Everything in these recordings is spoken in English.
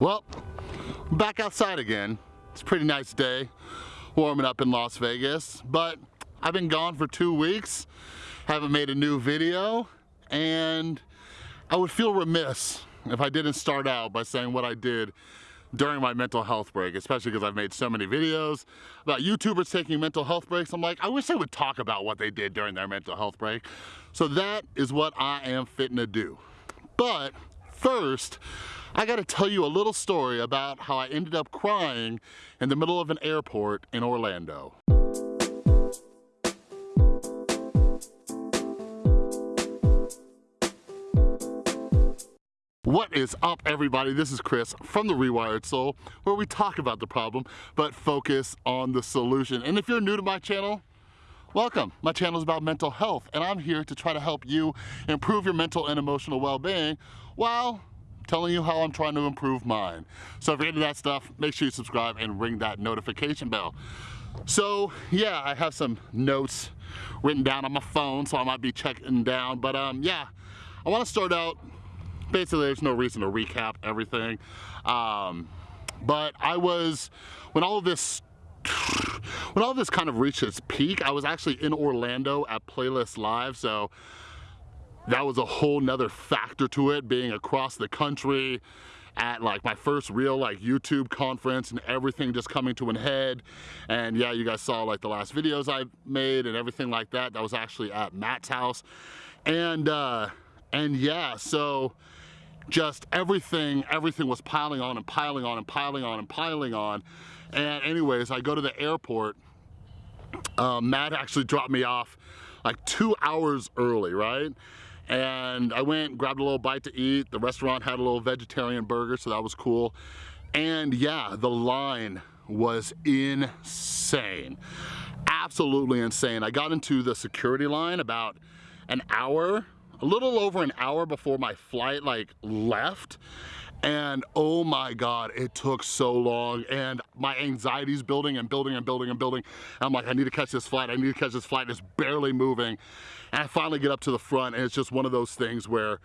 Well, back outside again. It's a pretty nice day, warming up in Las Vegas, but I've been gone for two weeks, haven't made a new video, and I would feel remiss if I didn't start out by saying what I did during my mental health break, especially because I've made so many videos about YouTubers taking mental health breaks. I'm like, I wish they would talk about what they did during their mental health break. So that is what I am fitting to do. But first, I gotta tell you a little story about how I ended up crying in the middle of an airport in Orlando. What is up everybody? This is Chris from The Rewired Soul where we talk about the problem but focus on the solution. And if you're new to my channel, welcome. My channel is about mental health and I'm here to try to help you improve your mental and emotional well-being while telling you how I'm trying to improve mine. So if you're into that stuff, make sure you subscribe and ring that notification bell. So yeah, I have some notes written down on my phone, so I might be checking down. But um, yeah, I wanna start out, basically there's no reason to recap everything. Um, but I was, when all of this when all this kind of reached its peak, I was actually in Orlando at Playlist Live, so that was a whole nother factor to it, being across the country at like my first real like YouTube conference and everything just coming to an head. And yeah, you guys saw like the last videos I made and everything like that. That was actually at Matt's house. And, uh, and yeah, so just everything, everything was piling on and piling on and piling on and piling on. And anyways, I go to the airport. Uh, Matt actually dropped me off like two hours early, right? And I went, grabbed a little bite to eat. The restaurant had a little vegetarian burger, so that was cool. And yeah, the line was insane. Absolutely insane. I got into the security line about an hour, a little over an hour before my flight like left and oh my god it took so long and my anxiety's building and building and building and building and i'm like i need to catch this flight i need to catch this flight it's barely moving and i finally get up to the front and it's just one of those things where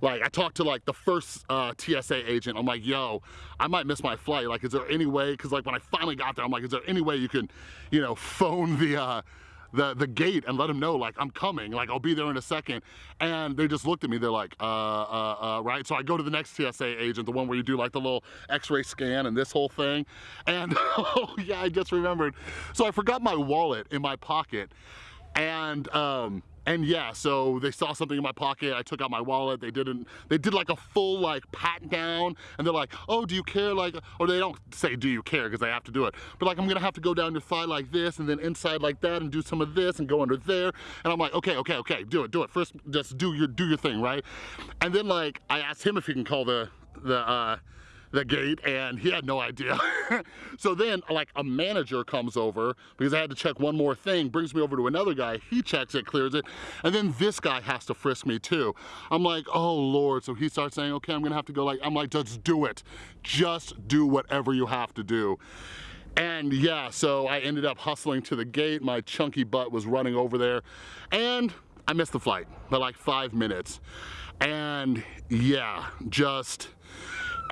like I talked to like the first uh, TSA agent. I'm like, yo, I might miss my flight. Like, is there any way? Cause like when I finally got there, I'm like, is there any way you can, you know, phone the, uh, the, the gate and let them know like I'm coming, like I'll be there in a second. And they just looked at me, they're like, uh, uh, uh, right? So I go to the next TSA agent, the one where you do like the little x-ray scan and this whole thing. And oh yeah, I just remembered. So I forgot my wallet in my pocket and um, and yeah, so they saw something in my pocket, I took out my wallet, they didn't, they did like a full like pat down, and they're like, oh, do you care, like, or they don't say, do you care, because they have to do it, but like, I'm gonna have to go down your thigh like this, and then inside like that, and do some of this, and go under there, and I'm like, okay, okay, okay, do it, do it, first, just do your, do your thing, right? And then like, I asked him if he can call the, the, uh, the gate and he had no idea. so then like a manager comes over because I had to check one more thing, brings me over to another guy, he checks it, clears it, and then this guy has to frisk me too. I'm like, oh Lord. So he starts saying, okay, I'm gonna have to go like, I'm like, just do it. Just do whatever you have to do. And yeah, so I ended up hustling to the gate. My chunky butt was running over there and I missed the flight by like five minutes. And yeah, just,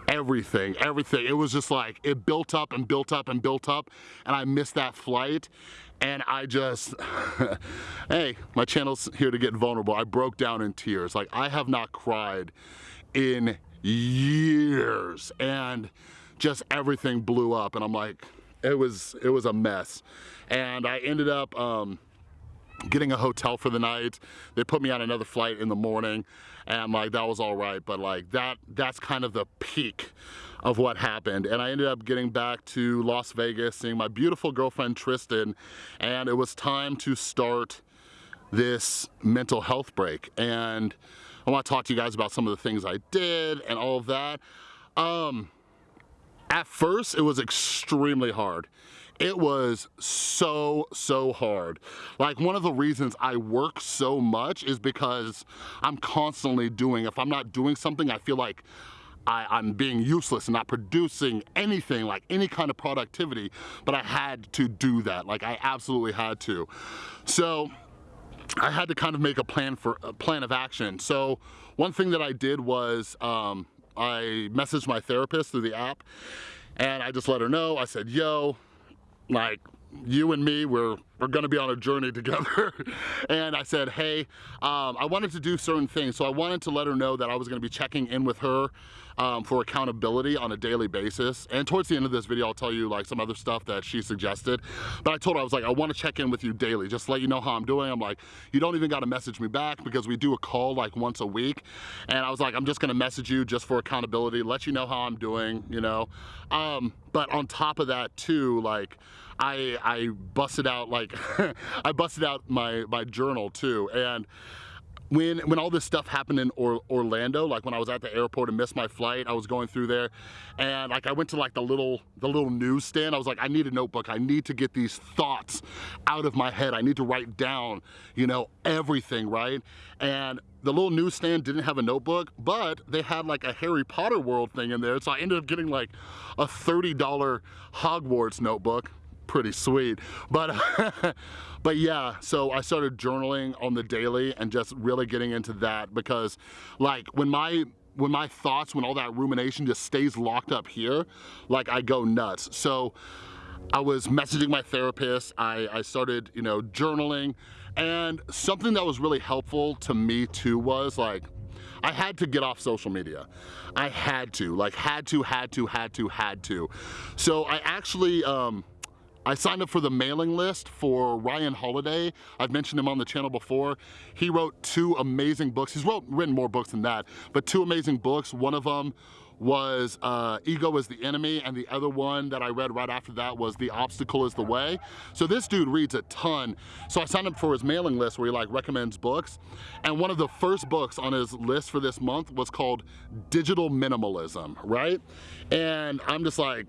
everything, everything. It was just like, it built up and built up and built up and I missed that flight and I just, hey, my channel's here to get vulnerable. I broke down in tears. Like I have not cried in years and just everything blew up and I'm like, it was, it was a mess. And I ended up, um, getting a hotel for the night. They put me on another flight in the morning and like that was all right but like that that's kind of the peak of what happened. And I ended up getting back to Las Vegas seeing my beautiful girlfriend Tristan and it was time to start this mental health break. And I want to talk to you guys about some of the things I did and all of that. Um at first it was extremely hard it was so, so hard. Like one of the reasons I work so much is because I'm constantly doing, if I'm not doing something, I feel like I, am being useless and not producing anything, like any kind of productivity, but I had to do that. Like I absolutely had to. So I had to kind of make a plan for a plan of action. So one thing that I did was um, I messaged my therapist through the app and I just let her know. I said, yo, like you and me, we're, we're gonna be on a journey together. and I said, hey, um, I wanted to do certain things. So I wanted to let her know that I was gonna be checking in with her um, for accountability on a daily basis. And towards the end of this video, I'll tell you like some other stuff that she suggested. But I told her, I was like, I wanna check in with you daily, just let you know how I'm doing. I'm like, you don't even gotta message me back because we do a call like once a week. And I was like, I'm just gonna message you just for accountability, let you know how I'm doing, you know? Um, but on top of that too, like, I, I busted out like, I busted out my, my journal too. And when when all this stuff happened in or, Orlando, like when I was at the airport and missed my flight, I was going through there, and like I went to like the little the little newsstand. I was like, I need a notebook. I need to get these thoughts out of my head. I need to write down, you know, everything, right? And the little newsstand didn't have a notebook, but they had like a Harry Potter world thing in there. So I ended up getting like a $30 Hogwarts notebook pretty sweet. But, but yeah, so I started journaling on the daily and just really getting into that because like when my when my thoughts, when all that rumination just stays locked up here, like I go nuts. So I was messaging my therapist, I, I started, you know, journaling, and something that was really helpful to me too was like, I had to get off social media. I had to, like had to, had to, had to, had to. So I actually, um, I signed up for the mailing list for Ryan Holiday. I've mentioned him on the channel before. He wrote two amazing books. He's wrote, written more books than that, but two amazing books. One of them was uh, Ego is the Enemy, and the other one that I read right after that was The Obstacle is the Way. So this dude reads a ton. So I signed up for his mailing list where he like recommends books, and one of the first books on his list for this month was called Digital Minimalism, right? And I'm just like,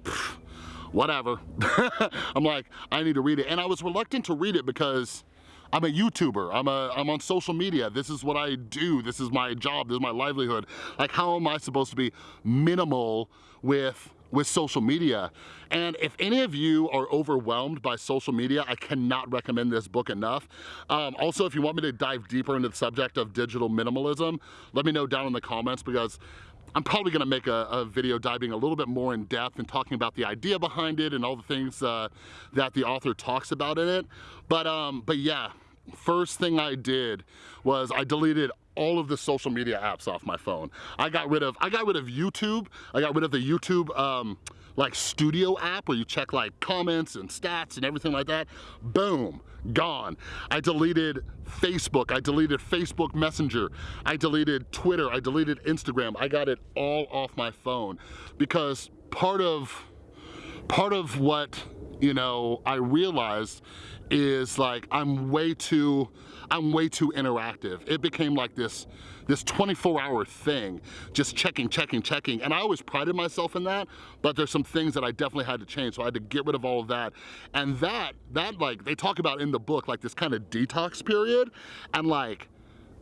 whatever. I'm like, I need to read it. And I was reluctant to read it because I'm a YouTuber, I'm, a, I'm on social media, this is what I do, this is my job, this is my livelihood. Like how am I supposed to be minimal with with social media. And if any of you are overwhelmed by social media, I cannot recommend this book enough. Um, also, if you want me to dive deeper into the subject of digital minimalism, let me know down in the comments because I'm probably gonna make a, a, video diving a little bit more in depth and talking about the idea behind it and all the things uh, that the author talks about in it. But, um, but yeah, first thing I did was I deleted all of the social media apps off my phone. I got rid of, I got rid of YouTube. I got rid of the YouTube um, like studio app where you check like comments and stats and everything like that. Boom, gone. I deleted Facebook, I deleted Facebook Messenger, I deleted Twitter, I deleted Instagram. I got it all off my phone because part of, part of what, you know, I realized is like I'm way too, I'm way too interactive. It became like this, this 24 hour thing, just checking, checking, checking. And I always prided myself in that, but there's some things that I definitely had to change. So I had to get rid of all of that. And that, that like, they talk about in the book, like this kind of detox period. And like,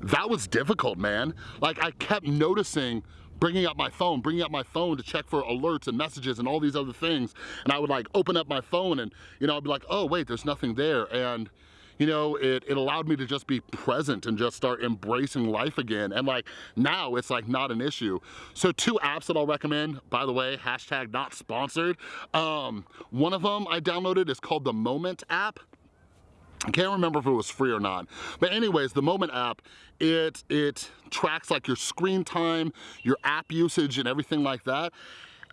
that was difficult, man. Like I kept noticing bringing up my phone, bringing up my phone to check for alerts and messages and all these other things. And I would like open up my phone and, you know, I'd be like, oh wait, there's nothing there. And you know, it, it allowed me to just be present and just start embracing life again. And like now it's like not an issue. So two apps that I'll recommend, by the way, hashtag not sponsored. Um, one of them I downloaded is called the Moment app. I can't remember if it was free or not. But anyways, the Moment app, it, it tracks like your screen time, your app usage and everything like that.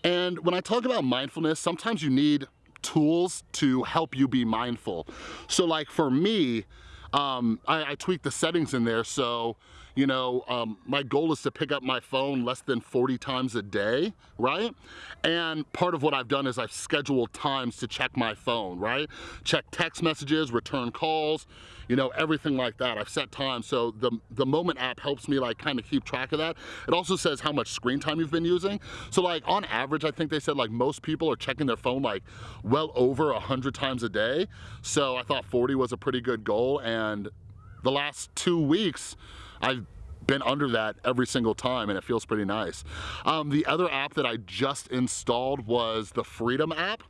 And when I talk about mindfulness, sometimes you need tools to help you be mindful. So like for me, um, I, I tweak the settings in there so you know, um, my goal is to pick up my phone less than 40 times a day, right? And part of what I've done is I've scheduled times to check my phone, right? Check text messages, return calls, you know, everything like that. I've set times. So the, the Moment app helps me like kind of keep track of that. It also says how much screen time you've been using. So like on average, I think they said like most people are checking their phone like well over 100 times a day. So I thought 40 was a pretty good goal. And the last two weeks, I've been under that every single time and it feels pretty nice. Um, the other app that I just installed was the Freedom app.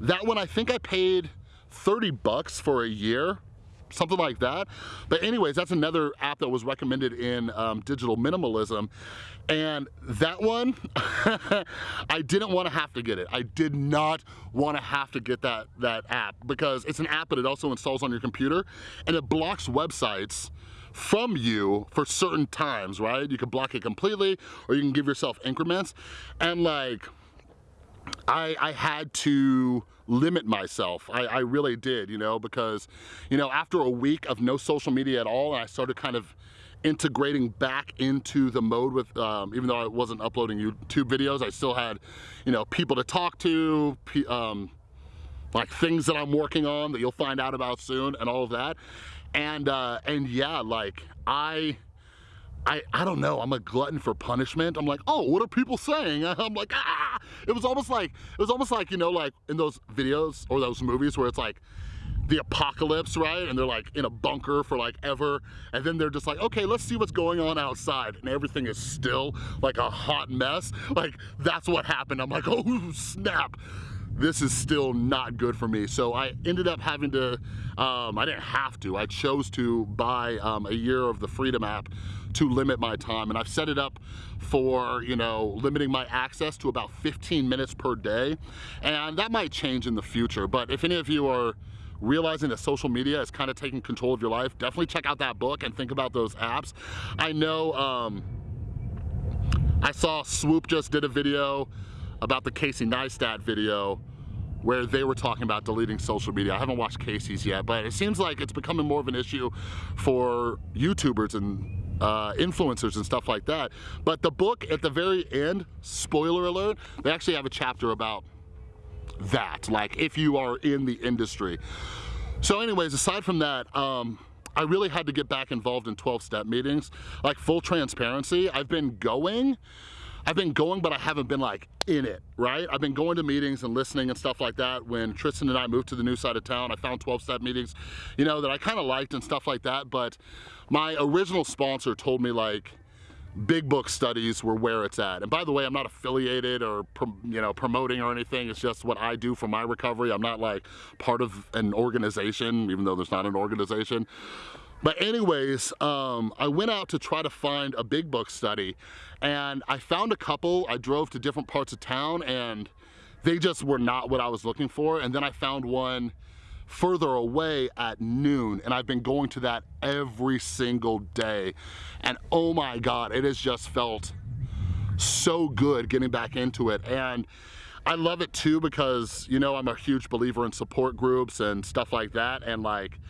That one I think I paid 30 bucks for a year something like that. But anyways, that's another app that was recommended in um, digital minimalism. And that one, I didn't want to have to get it. I did not want to have to get that, that app because it's an app, but it also installs on your computer and it blocks websites from you for certain times, right? You can block it completely or you can give yourself increments. And like, I, I had to limit myself. I, I really did, you know, because, you know, after a week of no social media at all, I started kind of integrating back into the mode with, um, even though I wasn't uploading YouTube videos, I still had, you know, people to talk to, um, like things that I'm working on that you'll find out about soon and all of that. And, uh, and yeah, like I, I, I don't know, I'm a glutton for punishment. I'm like, oh, what are people saying? I'm like, ah! It was almost like, it was almost like, you know, like in those videos or those movies where it's like, the apocalypse, right? And they're like in a bunker for like ever. And then they're just like, okay, let's see what's going on outside. And everything is still like a hot mess. Like that's what happened. I'm like, oh snap this is still not good for me. So I ended up having to, um, I didn't have to, I chose to buy um, a year of the Freedom app to limit my time. And I've set it up for, you know, limiting my access to about 15 minutes per day. And that might change in the future. But if any of you are realizing that social media is kind of taking control of your life, definitely check out that book and think about those apps. I know, um, I saw Swoop just did a video about the Casey Neistat video where they were talking about deleting social media. I haven't watched Casey's yet, but it seems like it's becoming more of an issue for YouTubers and uh, influencers and stuff like that. But the book at the very end, spoiler alert, they actually have a chapter about that, like if you are in the industry. So anyways, aside from that, um, I really had to get back involved in 12-step meetings. Like full transparency, I've been going, I've been going, but I haven't been like in it, right? I've been going to meetings and listening and stuff like that. When Tristan and I moved to the new side of town, I found 12-step meetings, you know, that I kind of liked and stuff like that. But my original sponsor told me like, big book studies were where it's at. And by the way, I'm not affiliated or you know promoting or anything. It's just what I do for my recovery. I'm not like part of an organization, even though there's not an organization. But anyways, um, I went out to try to find a big book study and I found a couple. I drove to different parts of town and they just were not what I was looking for. And then I found one further away at noon and I've been going to that every single day. And oh my God, it has just felt so good getting back into it. And I love it too because, you know, I'm a huge believer in support groups and stuff like that. And like,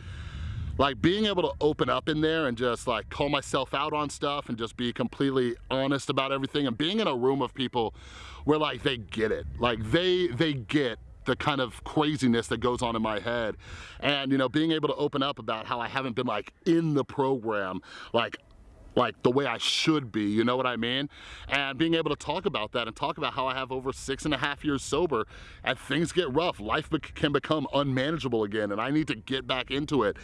like being able to open up in there and just like call myself out on stuff and just be completely honest about everything and being in a room of people where like they get it. Like they they get the kind of craziness that goes on in my head. And you know being able to open up about how I haven't been like in the program like like the way I should be, you know what I mean? And being able to talk about that and talk about how I have over six and a half years sober and things get rough, life can become unmanageable again and I need to get back into it.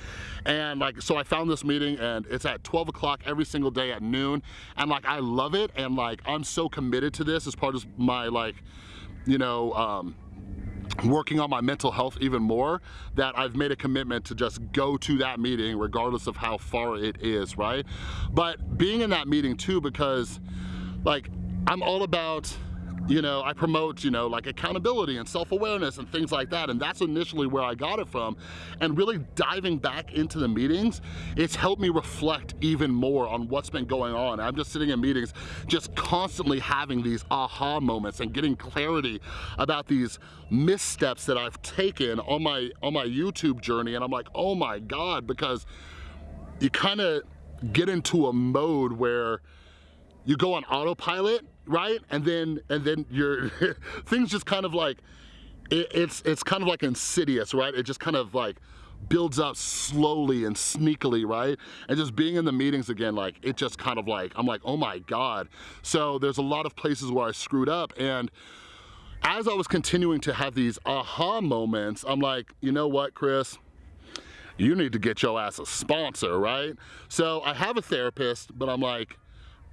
And like, so I found this meeting and it's at 12 o'clock every single day at noon and like I love it and like I'm so committed to this as part of my like, you know, um, working on my mental health even more that I've made a commitment to just go to that meeting regardless of how far it is, right? But being in that meeting too because like I'm all about you know, I promote, you know, like accountability and self-awareness and things like that. And that's initially where I got it from. And really diving back into the meetings, it's helped me reflect even more on what's been going on. I'm just sitting in meetings, just constantly having these aha moments and getting clarity about these missteps that I've taken on my, on my YouTube journey. And I'm like, oh my God, because you kind of get into a mode where you go on autopilot right? And then and then your things just kind of like it, it's it's kind of like insidious, right? It just kind of like builds up slowly and sneakily, right? And just being in the meetings again, like it just kind of like, I'm like, oh my God. So there's a lot of places where I screwed up and as I was continuing to have these aha moments, I'm like, you know what, Chris? You need to get your ass a sponsor, right? So I have a therapist, but I'm like,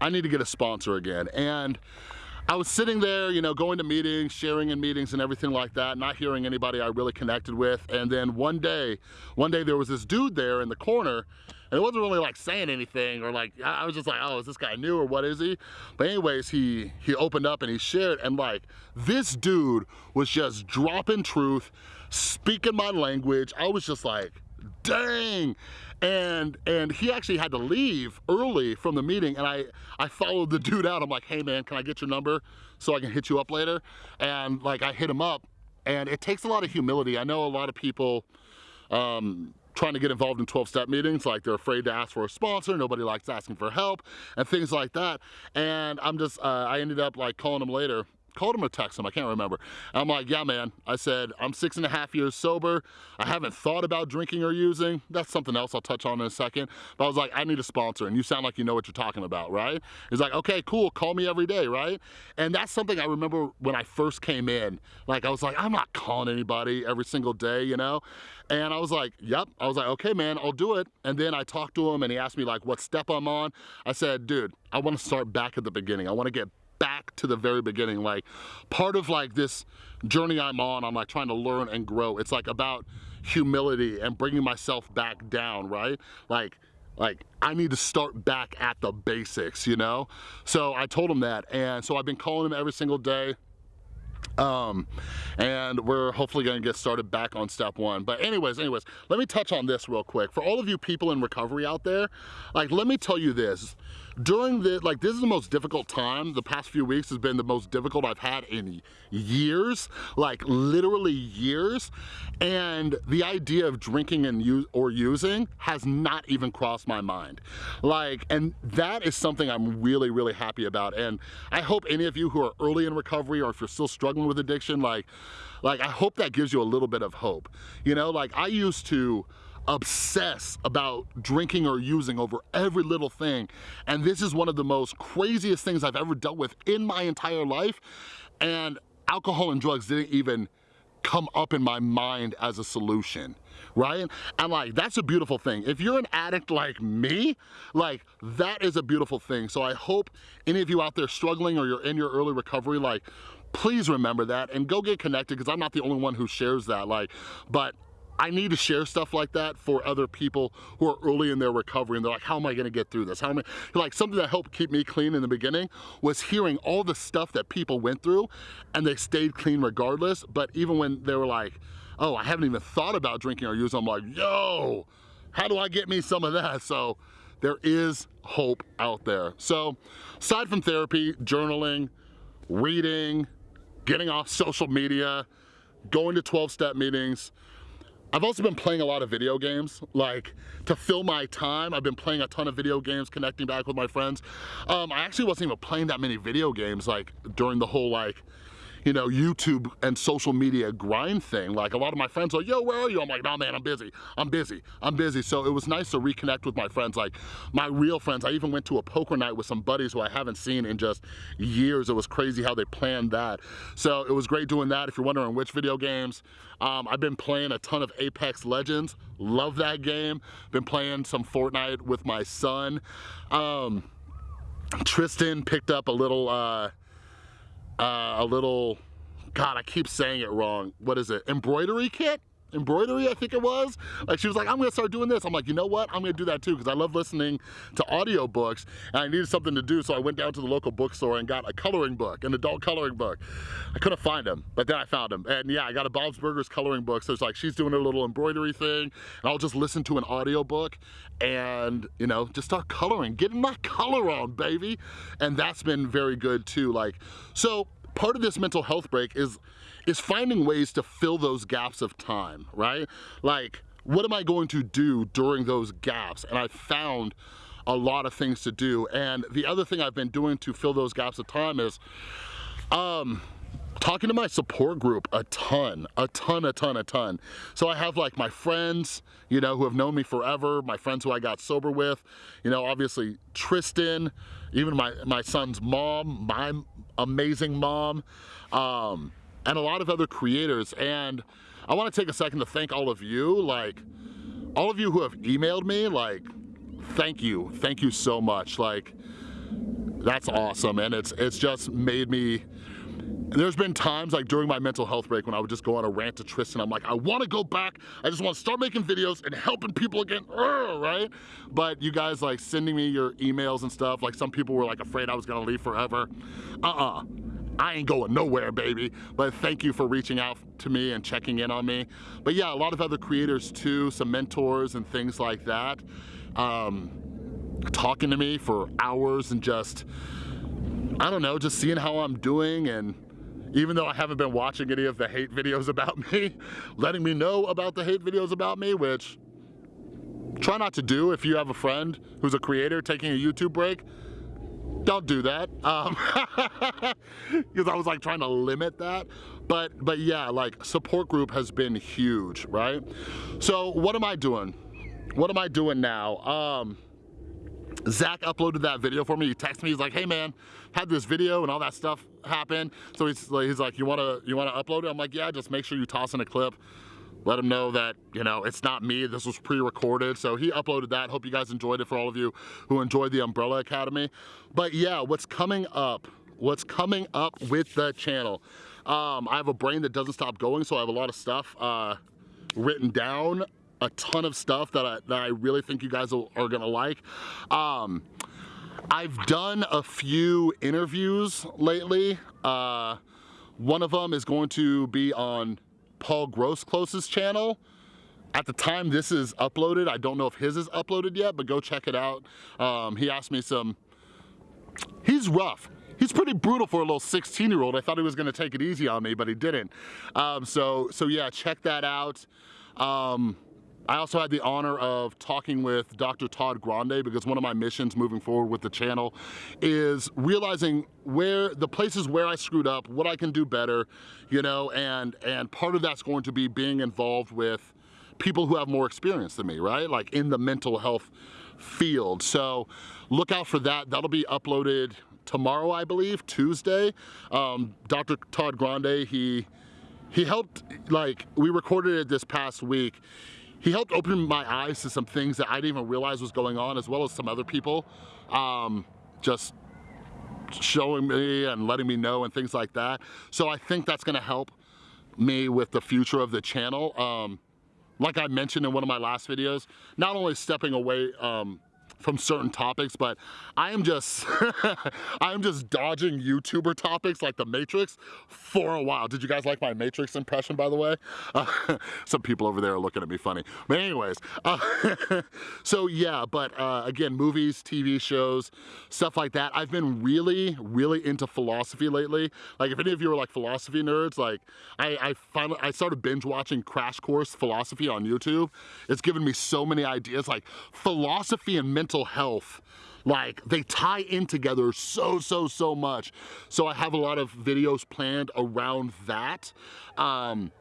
I need to get a sponsor again. And I was sitting there, you know, going to meetings, sharing in meetings and everything like that, not hearing anybody I really connected with. And then one day, one day there was this dude there in the corner and it wasn't really like saying anything or like, I was just like, oh, is this guy new or what is he? But anyways, he, he opened up and he shared and like, this dude was just dropping truth, speaking my language. I was just like, dang and and he actually had to leave early from the meeting and I I followed the dude out. I'm like hey man can I get your number so I can hit you up later? And like I hit him up and it takes a lot of humility. I know a lot of people um, trying to get involved in 12-step meetings like they're afraid to ask for a sponsor. Nobody likes asking for help and things like that. And I'm just uh, I ended up like calling him later called him or text him, I can't remember. I'm like, yeah, man. I said, I'm six and a half years sober. I haven't thought about drinking or using. That's something else I'll touch on in a second. But I was like, I need a sponsor and you sound like you know what you're talking about, right? He's like, okay, cool, call me every day, right? And that's something I remember when I first came in. Like, I was like, I'm not calling anybody every single day, you know? And I was like, yep. I was like, okay, man, I'll do it. And then I talked to him and he asked me like what step I'm on. I said, dude, I wanna start back at the beginning. I wanna get back to the very beginning. Like part of like this journey I'm on, I'm like trying to learn and grow. It's like about humility and bringing myself back down, right? Like, like I need to start back at the basics, you know? So I told him that. And so I've been calling him every single day um and we're hopefully going to get started back on step one but anyways anyways let me touch on this real quick for all of you people in recovery out there like let me tell you this during the, like this is the most difficult time, the past few weeks has been the most difficult I've had in years, like literally years. And the idea of drinking and use or using has not even crossed my mind. Like, and that is something I'm really, really happy about. And I hope any of you who are early in recovery or if you're still struggling with addiction, like, like I hope that gives you a little bit of hope. You know, like I used to, obsess about drinking or using over every little thing. And this is one of the most craziest things I've ever dealt with in my entire life. And alcohol and drugs didn't even come up in my mind as a solution right? And like, that's a beautiful thing. If you're an addict like me, like that is a beautiful thing. So I hope any of you out there struggling or you're in your early recovery, like please remember that and go get connected because I'm not the only one who shares that. Like, but I need to share stuff like that for other people who are early in their recovery and they're like, how am I gonna get through this? How am I, like something that helped keep me clean in the beginning was hearing all the stuff that people went through and they stayed clean regardless. But even when they were like, oh, I haven't even thought about drinking or using, I'm like, yo, how do I get me some of that? So there is hope out there. So aside from therapy, journaling, reading, getting off social media, going to 12-step meetings, I've also been playing a lot of video games, like to fill my time. I've been playing a ton of video games, connecting back with my friends. Um, I actually wasn't even playing that many video games like during the whole like you know, YouTube and social media grind thing. Like a lot of my friends are, yo, where are you? I'm like, no, man, I'm busy. I'm busy. I'm busy. So it was nice to reconnect with my friends, like my real friends. I even went to a poker night with some buddies who I haven't seen in just years. It was crazy how they planned that. So it was great doing that. If you're wondering which video games, um, I've been playing a ton of Apex Legends. Love that game. Been playing some Fortnite with my son. Um, Tristan picked up a little, uh, uh, a little, God, I keep saying it wrong. What is it? Embroidery kit? Embroidery, I think it was. Like she was like, I'm gonna start doing this. I'm like, you know what? I'm gonna do that too because I love listening to audiobooks and I needed something to do. So I went down to the local bookstore and got a coloring book, an adult coloring book. I couldn't find them, but then I found them. And yeah, I got a Bob's Burgers coloring book. So it's like she's doing a little embroidery thing and I'll just listen to an audiobook and you know, just start coloring, getting my color on, baby. And that's been very good too. Like, so part of this mental health break is is finding ways to fill those gaps of time, right? Like, what am I going to do during those gaps? And I found a lot of things to do. And the other thing I've been doing to fill those gaps of time is um, talking to my support group a ton, a ton, a ton, a ton. So I have like my friends, you know, who have known me forever, my friends who I got sober with, you know, obviously Tristan, even my, my son's mom, my amazing mom, um, and a lot of other creators. And I wanna take a second to thank all of you, like, all of you who have emailed me, like, thank you, thank you so much. Like, that's awesome. And it's, it's just made me, there's been times like during my mental health break when I would just go on a rant to Tristan. I'm like, I wanna go back. I just wanna start making videos and helping people again, right? But you guys like sending me your emails and stuff, like some people were like afraid I was gonna leave forever. Uh-uh. I ain't going nowhere, baby. But thank you for reaching out to me and checking in on me. But yeah, a lot of other creators too, some mentors and things like that. Um, talking to me for hours and just, I don't know, just seeing how I'm doing and even though I haven't been watching any of the hate videos about me, letting me know about the hate videos about me, which try not to do if you have a friend who's a creator taking a YouTube break. Don't do that. Um, because I was like trying to limit that. But, but yeah, like support group has been huge, right? So what am I doing? What am I doing now? Um, Zach uploaded that video for me. He texted me. He's like, "Hey man, had this video and all that stuff happen." So he's like, he's like, "You wanna you wanna upload it?" I'm like, "Yeah, just make sure you toss in a clip." Let him know that, you know, it's not me, this was pre-recorded. So he uploaded that. Hope you guys enjoyed it for all of you who enjoyed the Umbrella Academy. But yeah, what's coming up, what's coming up with the channel. Um, I have a brain that doesn't stop going, so I have a lot of stuff uh, written down a ton of stuff that I, that I really think you guys are gonna like. Um, I've done a few interviews lately. Uh, one of them is going to be on Paul Grossklose's channel. At the time this is uploaded, I don't know if his is uploaded yet, but go check it out. Um, he asked me some, he's rough. He's pretty brutal for a little 16 year old. I thought he was gonna take it easy on me, but he didn't. Um, so, so yeah, check that out. Um, I also had the honor of talking with Dr. Todd Grande because one of my missions moving forward with the channel is realizing where the places where I screwed up, what I can do better, you know, and, and part of that's going to be being involved with people who have more experience than me, right? Like in the mental health field. So look out for that. That'll be uploaded tomorrow, I believe, Tuesday. Um, Dr. Todd Grande, he, he helped, like, we recorded it this past week he helped open my eyes to some things that I didn't even realize was going on as well as some other people. Um, just showing me and letting me know and things like that. So I think that's gonna help me with the future of the channel. Um, like I mentioned in one of my last videos, not only stepping away um, from certain topics, but I am just, I am just dodging YouTuber topics like the Matrix for a while. Did you guys like my Matrix impression, by the way? Uh, some people over there are looking at me funny. But anyways, uh, so yeah, but uh, again, movies, TV shows, stuff like that. I've been really, really into philosophy lately. Like if any of you are like philosophy nerds, like I, I finally, I started binge watching Crash Course Philosophy on YouTube. It's given me so many ideas, like philosophy and mental mental health. Like they tie in together so so so much. So i have a lot of videos planned around that um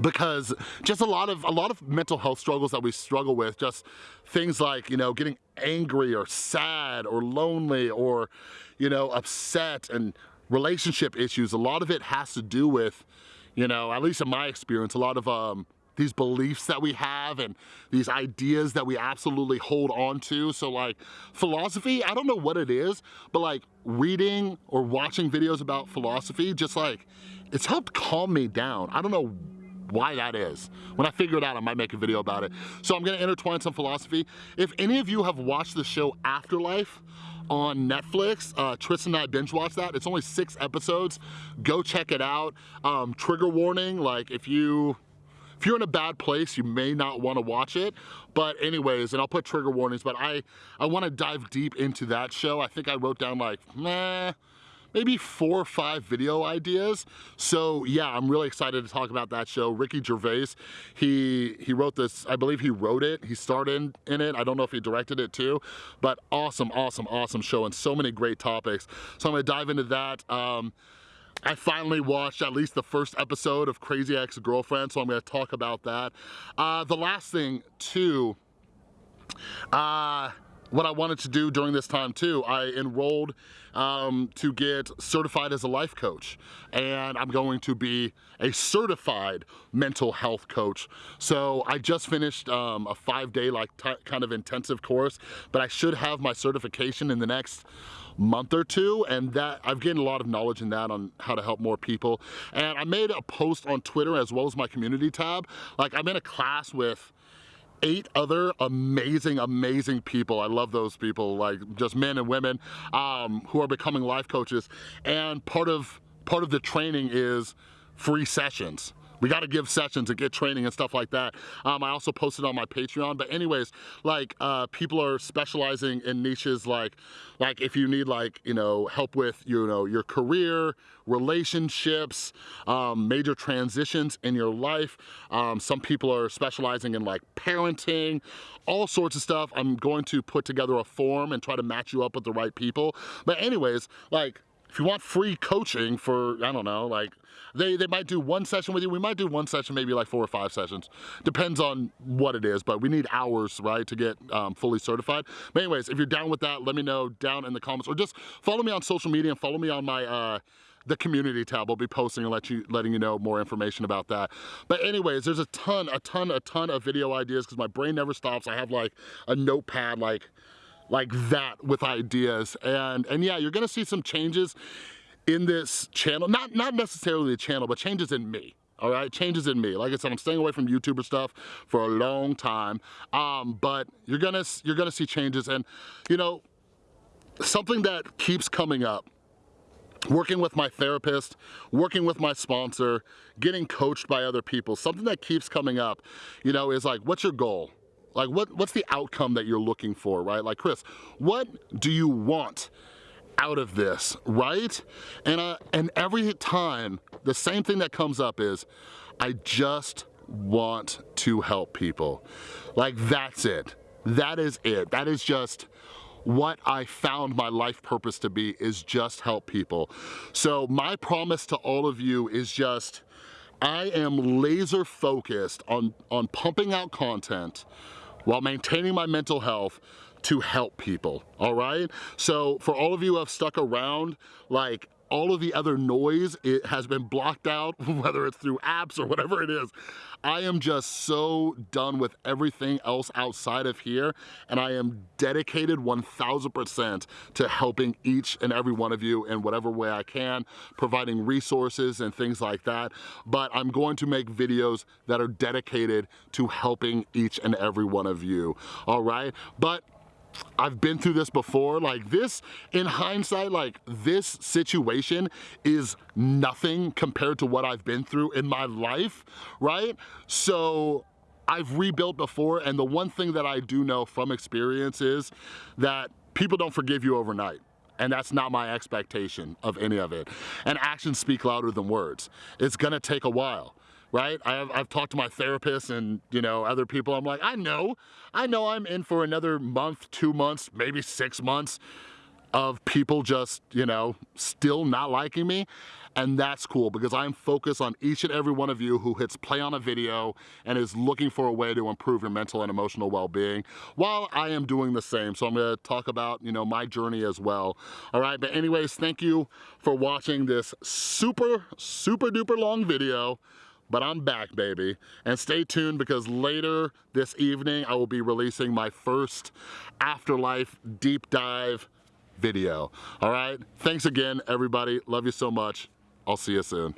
because just a lot of a lot of mental health struggles that we struggle with just things like you know getting angry or sad or lonely or you know upset and relationship issues. A lot of it has to do with you know at least in my experience a lot of um these beliefs that we have and these ideas that we absolutely hold on to. So like philosophy, I don't know what it is, but like reading or watching videos about philosophy, just like, it's helped calm me down. I don't know why that is. When I figure it out, I might make a video about it. So I'm gonna intertwine some philosophy. If any of you have watched the show Afterlife, on Netflix. Uh, Tristan and I binge watched that. It's only six episodes. Go check it out. Um, trigger warning, like if you if you're in a bad place, you may not wanna watch it. But anyways, and I'll put trigger warnings, but I, I wanna dive deep into that show. I think I wrote down like, maybe four or five video ideas. So yeah, I'm really excited to talk about that show. Ricky Gervais, he he wrote this, I believe he wrote it, he starred in, in it. I don't know if he directed it too, but awesome, awesome, awesome show and so many great topics. So I'm gonna dive into that. Um, I finally watched at least the first episode of Crazy Ex-Girlfriend, so I'm gonna talk about that. Uh, the last thing too, uh, what I wanted to do during this time too, I enrolled um, to get certified as a life coach. And I'm going to be a certified mental health coach. So I just finished um, a five day like kind of intensive course, but I should have my certification in the next month or two and that I've gained a lot of knowledge in that on how to help more people and I made a post on Twitter as well as my community tab like I'm in a class with eight other amazing, amazing people. I love those people, like just men and women um, who are becoming life coaches. And part of, part of the training is free sessions. We got to give sessions and get training and stuff like that. Um, I also posted on my Patreon, but anyways, like uh, people are specializing in niches like, like if you need like, you know, help with, you know, your career, relationships, um, major transitions in your life. Um, some people are specializing in like parenting, all sorts of stuff. I'm going to put together a form and try to match you up with the right people. But anyways, like if you want free coaching for, I don't know, like, they, they might do one session with you. We might do one session, maybe like four or five sessions. Depends on what it is, but we need hours, right, to get um, fully certified. But anyways, if you're down with that, let me know down in the comments or just follow me on social media and follow me on my, uh, the community tab. I'll be posting and let you, letting you know more information about that. But anyways, there's a ton, a ton, a ton of video ideas because my brain never stops. I have like a notepad, like like that with ideas. And, and yeah, you're gonna see some changes in this channel, not, not necessarily the channel, but changes in me all right? Changes in me. Like i said i'm staying away from youtuber stuff for a long time. Um, but you're gonna you're gonna see changes. And you know something that keeps coming up working with my therapist working with my sponsor getting coached by other people something that keeps coming up you know is like what's your goal like what, what's the outcome that you're looking for, right? Like Chris, what do you want out of this, right? And, uh, and every time, the same thing that comes up is, I just want to help people. Like that's it. That is it. That is just what I found my life purpose to be is just help people. So my promise to all of you is just, I am laser focused on, on pumping out content while maintaining my mental health to help people, all right? So for all of you who have stuck around, like all of the other noise, it has been blocked out, whether it's through apps or whatever it is. I am just so done with everything else outside of here, and I am dedicated 1000% to helping each and every one of you in whatever way I can, providing resources and things like that. But I'm going to make videos that are dedicated to helping each and every one of you, all right? But I've been through this before. Like this, in hindsight, like this situation is nothing compared to what I've been through in my life, right? So I've rebuilt before and the one thing that I do know from experience is that people don't forgive you overnight and that's not my expectation of any of it. And actions speak louder than words. It's gonna take a while right? I've, I've talked to my therapist and, you know, other people. I'm like, I know, I know I'm in for another month, two months, maybe six months of people just, you know, still not liking me. And that's cool because I'm focused on each and every one of you who hits play on a video and is looking for a way to improve your mental and emotional well-being while I am doing the same. So I'm gonna talk about, you know, my journey as well. All right, but anyways, thank you for watching this super, super duper long video but I'm back, baby. And stay tuned because later this evening, I will be releasing my first Afterlife deep dive video. All right? Thanks again, everybody. Love you so much. I'll see you soon.